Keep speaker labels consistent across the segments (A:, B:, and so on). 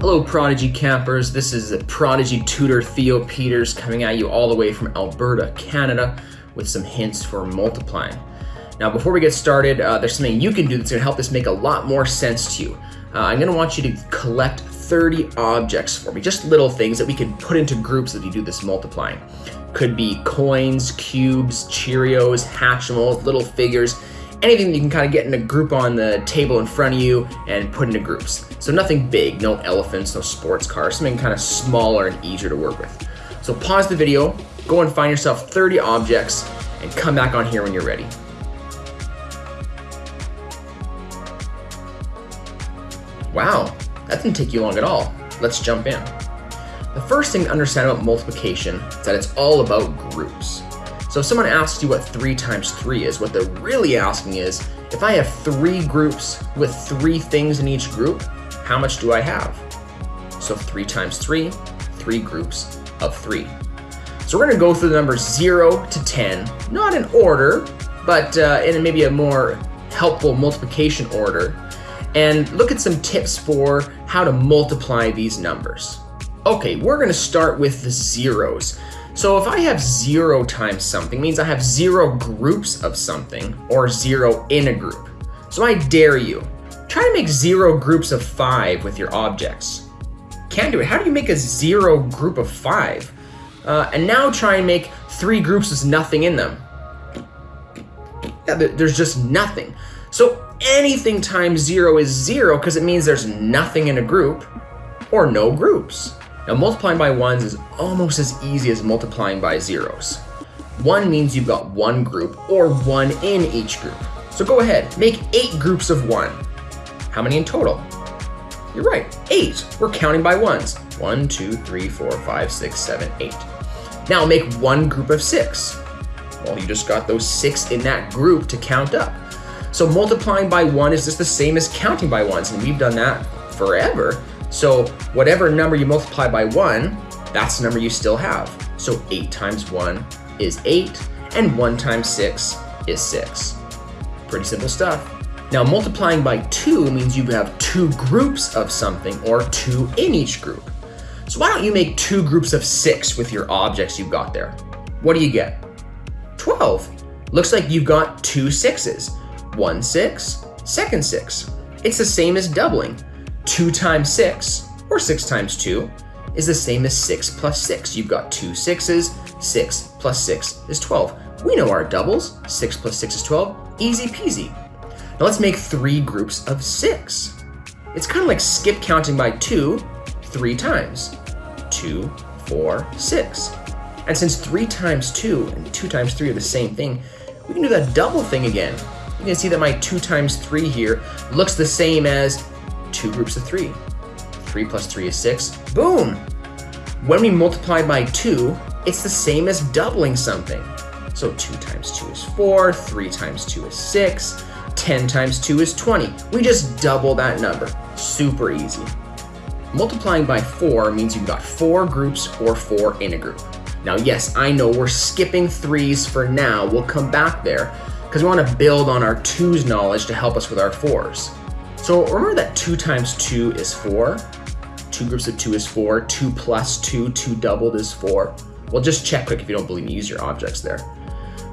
A: Hello, Prodigy campers. This is the Prodigy tutor Theo Peters coming at you all the way from Alberta, Canada, with some hints for multiplying. Now, before we get started, uh, there's something you can do that's going to help this make a lot more sense to you. Uh, I'm going to want you to collect 30 objects for me, just little things that we can put into groups as you do this multiplying. Could be coins, cubes, Cheerios, Hatchimals, little figures, anything you can kind of get in a group on the table in front of you and put into groups. So nothing big, no elephants, no sports cars, something kind of smaller and easier to work with. So pause the video, go and find yourself 30 objects, and come back on here when you're ready. Wow, that didn't take you long at all. Let's jump in. The first thing to understand about multiplication is that it's all about groups. So if someone asks you what 3 times 3 is, what they're really asking is, if I have three groups with three things in each group, how much do I have? So 3 times 3, three groups of 3. So we're to go through the numbers 0 to 10, not in order, but uh, in maybe a more helpful multiplication order, and look at some tips for how to multiply these numbers. Okay, we're going to start with the zeros. So if I have zero times something, means I have zero groups of something, or zero in a group. So I dare you, try to make zero groups of five with your objects. Can't do it. How do you make a zero group of five? Uh, and now try and make three groups with nothing in them. Yeah, there's just nothing. So anything times zero is zero because it means there's nothing in a group or no groups. Now multiplying by ones is almost as easy as multiplying by zeros. One means you've got one group or one in each group. So go ahead, make eight groups of one. How many in total? You're right, eight. We're counting by ones. One, two, three, four, five, six, seven, eight. Now make one group of six. Well, you just got those six in that group to count up. So multiplying by one is just the same as counting by ones, and we've done that forever. So whatever number you multiply by 1, that's the number you still have. So 8 times 1 is 8, and 1 times 6 is 6. Pretty simple stuff. Now multiplying by 2 means you have two groups of something, or two in each group. So why don't you make two groups of 6 with your objects you've got there? What do you get? 12. Looks like you've got two sixes. One six, second six. It's the same as doubling. 2 times 6, or 6 times 2, is the same as 6 plus 6. You've got two sixes, 6 plus 6 is 12. We know our doubles, 6 plus 6 is 12, easy peasy. Now let's make three groups of 6. It's kind of like skip counting by 2 three times. 2, 4, 6. And since 3 times 2 and 2 times 3 are the same thing, we can do that double thing again. You can see that my 2 times 3 here looks the same as two groups of three. Three plus three is six. Boom! When we multiply by two, it's the same as doubling something. So two times two is four, three times two is six, 10 times two is 20. We just double that number. Super easy. Multiplying by four means you've got four groups or four in a group. Now, yes, I know we're skipping threes for now. We'll come back there because we want to build on our twos knowledge to help us with our fours. So remember that 2 times 2 is 4. Two groups of 2 is 4. 2 plus 2, 2 doubled is 4. Well, just check quick if you don't believe me. Use your objects there.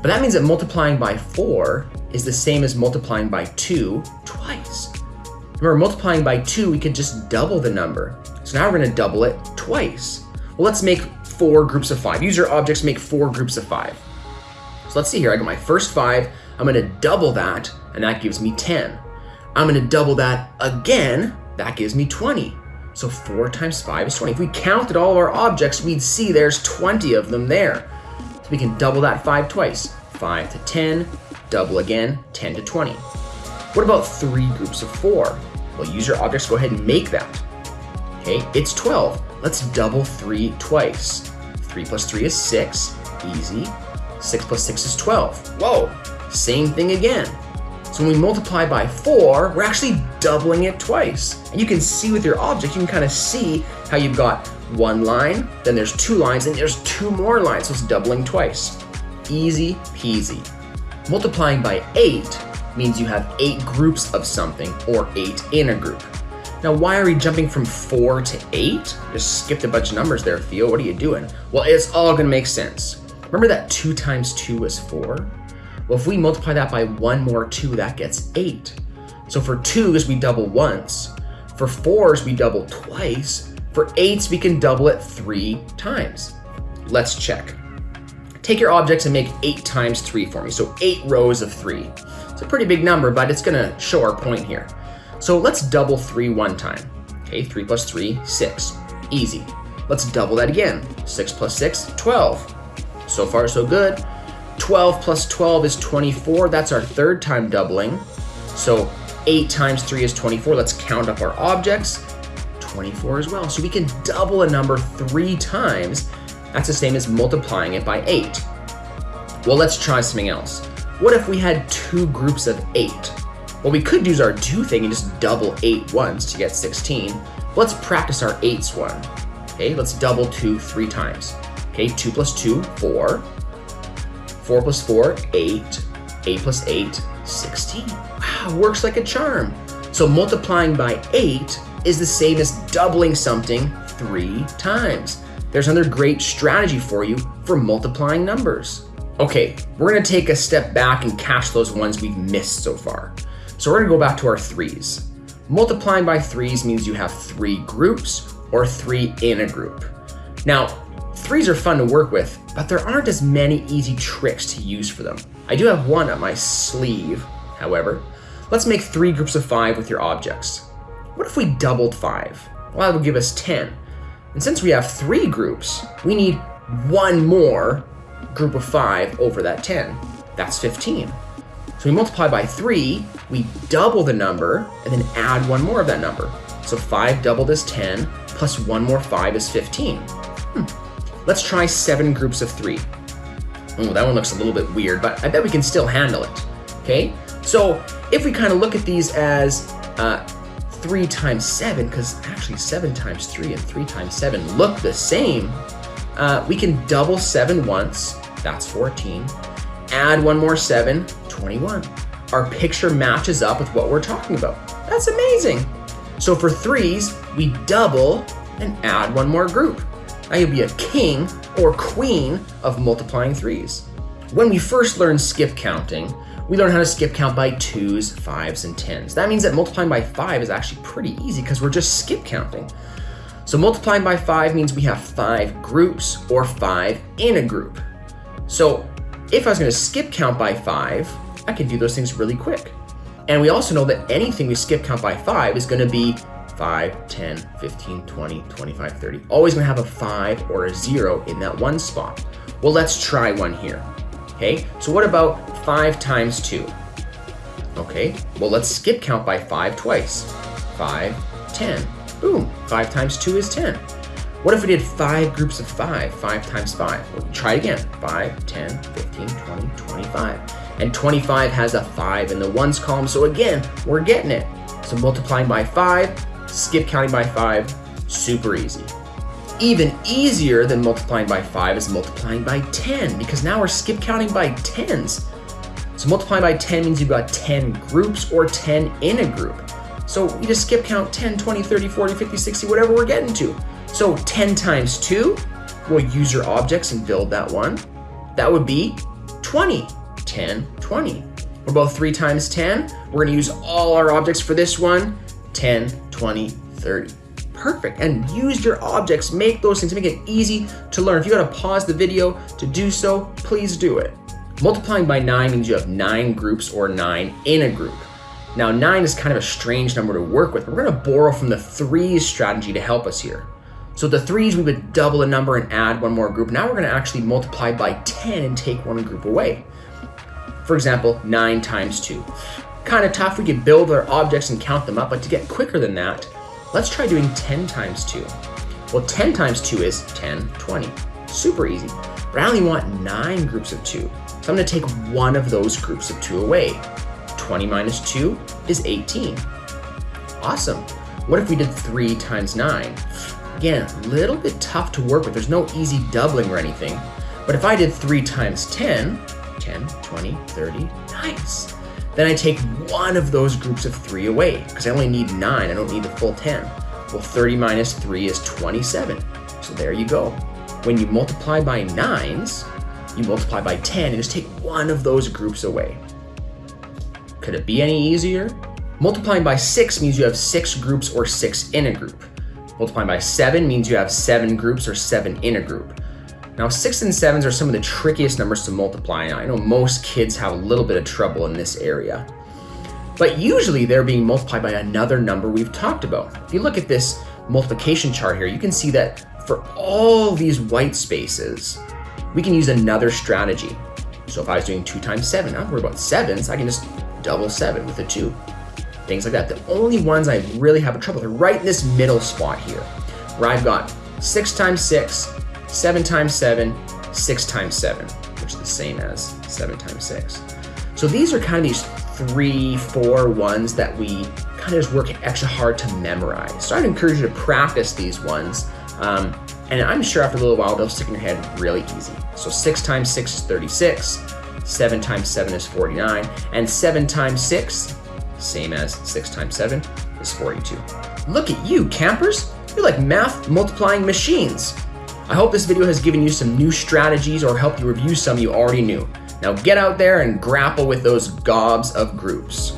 A: But that means that multiplying by 4 is the same as multiplying by 2 twice. Remember, multiplying by 2, we could just double the number. So now we're going to double it twice. Well, let's make four groups of 5. Use your objects make four groups of 5. So let's see here. I got my first 5. I'm going to double that, and that gives me 10. I'm gonna double that again, that gives me 20. So four times five is 20. If we counted all of our objects, we'd see there's 20 of them there. So we can double that five twice. Five to 10, double again, 10 to 20. What about three groups of four? Well, use your objects, go ahead and make that. Okay, it's 12. Let's double three twice. Three plus three is six, easy. Six plus six is 12. Whoa, same thing again. So when we multiply by 4, we're actually doubling it twice. And you can see with your object, you can kind of see how you've got one line, then there's two lines, and there's two more lines, so it's doubling twice. Easy peasy. Multiplying by 8 means you have 8 groups of something, or 8 in a group. Now, why are we jumping from 4 to 8? Just skipped a bunch of numbers there, Theo. What are you doing? Well, it's all to make sense. Remember that 2 times 2 is 4? Well, if we multiply that by 1 more 2, that gets 8. So for 2s, we double once. For 4s, we double twice. For 8s, we can double it 3 times. Let's check. Take your objects and make 8 times 3 for me. So 8 rows of 3. It's a pretty big number, but it's going to show our point here. So let's double three one time. Okay, 3 plus 3, 6. Easy. Let's double that again. 6 plus 6, 12. So far, so good. 12 plus 12 is 24. That's our third time doubling. So 8 times 3 is 24. Let's count up our objects. 24 as well. So we can double a number three times. That's the same as multiplying it by 8. Well, let's try something else. What if we had two groups of 8? Well, we could use our do thing and just double 8 once to get 16. Let's practice our 8s one. Okay, let's double 2 three times. Okay, 2 plus 2, 4. 4 plus 4, 8. 8 plus 8, 16. Wow, works like a charm. So multiplying by 8 is the same as doubling something three times. There's another great strategy for you for multiplying numbers. Okay, we're gonna take a step back and catch those ones we've missed so far. So we're gonna go back to our threes. Multiplying by threes means you have three groups or three in a group. Now, threes are fun to work with, but there aren't as many easy tricks to use for them. I do have one up my sleeve, however. Let's make three groups of five with your objects. What if we doubled 5? Well, that would give us 10. And since we have three groups, we need one more group of 5 over that 10. That's 15. So we multiply by 3, we double the number, and then add one more of that number. So 5 doubled is 10, plus one more 5 is 15. Hmm. Let's try 7 groups of 3. Oh, that one looks a little bit weird, but I bet we can still handle it. Okay, so if we kind of look at these as uh, 3 times 7, because actually 7 times 3 and 3 times 7 look the same, uh, we can double seven once, that's 14. Add one more 7, 21. Our picture matches up with what we're talking about. That's amazing. So for 3s, we double and add one more group. Now you'll be a king or queen of multiplying 3s. When we first learn skip counting, we learn how to skip count by twos, fives, and tens. That means that multiplying by five is actually pretty easy because we're just skip counting. So multiplying by five means we have five groups or five in a group. So if I was gonna skip count by five, I could do those things really quick. And we also know that anything we skip count by five is gonna be 5, 10, 15, 20, 25, 30. Always gonna have a five or a zero in that one spot. Well, let's try one here. Okay, so what about 5 times 2? Okay, well let's skip count by 5 twice. 5, 10. Boom, 5 times 2 is 10. What if we did 5 groups of 5? 5 times 5. Well, try again. 5, 10, 15, 20, 25. And 25 has a 5 in the ones column, so again, we're getting it. So multiplying by 5, skip counting by 5, super easy. Even easier than multiplying by 5 is multiplying by 10, because now we're skip counting by 10s. So multiplying by 10 means you've got 10 groups or 10 in a group. So we just skip count 10, 20, 30, 40, 50, 60, whatever we're getting to. So 10 times 2, we'll use your objects and build that one. That would be 20. 10, 20. We're both 3 times 10. We're to use all our objects for this one. 10, 20, 30 perfect. And use your objects. Make those things. Make it easy to learn. If you got to pause the video to do so please do it. Multiplying by 9 means you have 9 groups or 9 in a group. Now 9 is kind of a strange number to work with. We're going to borrow from the threes strategy to help us here. So the threes we would double a number and add one more group. Now we're going to actually multiply by 10 and take one group away. For example 9 times 2 kind of tough we could build our objects and count them up but to get quicker than that Let's try doing 10 times 2. Well, 10 times 2 is 10, 20. Super easy. But I only want 9 groups of 2. So I'm going to take one of those groups of 2 away. 20 minus 2 is 18. Awesome. What if we did 3 times 9? Again, a little bit tough to work with. There's no easy doubling or anything. But if I did 3 times 10, 10, 20, 30, nice. Then I take one of those groups of three away because I only need nine, I don't need the full 10. Well, 30 minus three is 27. So there you go. When you multiply by nines, you multiply by 10 and just take one of those groups away. Could it be any easier? Multiplying by 6 means you have 6 groups or 6 in a group. Multiplying by 7 means you have 7 groups or 7 in a group. Now 6 and 7s are some of the trickiest numbers to multiply. I know most kids have a little bit of trouble in this area. But usually they're being multiplied by another number we've talked about. If you look at this multiplication chart here, you can see that for all these white spaces, we can use another strategy. So if I was doing 2 times 7, I don't worry about 7s, I can just double seven with a 2. Things like that. The only ones I really have a trouble are right in this middle spot here, where I've got 6 times 6, 7 times 7, 6 times 7, which is the same as 7 times 6. So these are kind of these three, four ones that we kind of just work extra hard to memorize. So I'd encourage you to practice these ones. Um, and I'm sure after a little while, they'll stick in your head really easy. So 6 times 6 is 36, 7 times 7 is 49, and 7 times 6, same as 6 times 7, is 42. Look at you, campers! You're like math multiplying machines. I hope this video has given you some new strategies or helped you review some you already knew. Now get out there and grapple with those gobs of groups.